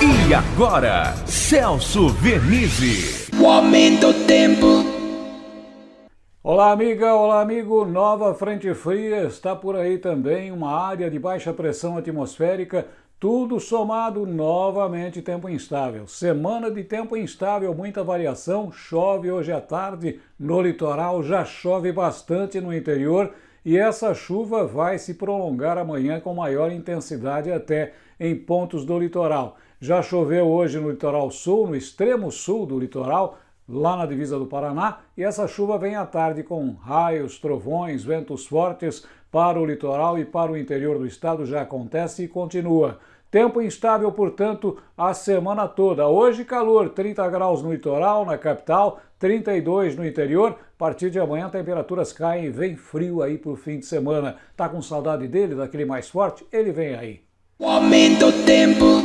E agora, Celso Vernizzi. O aumento do tempo. Olá, amiga, olá, amigo. Nova frente fria está por aí também, uma área de baixa pressão atmosférica, tudo somado novamente tempo instável. Semana de tempo instável, muita variação, chove hoje à tarde no litoral, já chove bastante no interior e essa chuva vai se prolongar amanhã com maior intensidade até em pontos do litoral. Já choveu hoje no litoral sul, no extremo sul do litoral, lá na divisa do Paraná, e essa chuva vem à tarde com raios, trovões, ventos fortes para o litoral e para o interior do estado já acontece e continua. Tempo instável, portanto, a semana toda. Hoje calor, 30 graus no litoral, na capital, 32 no interior. A partir de amanhã temperaturas caem e vem frio aí para o fim de semana. Tá com saudade dele, daquele mais forte? Ele vem aí. O aumento do tempo.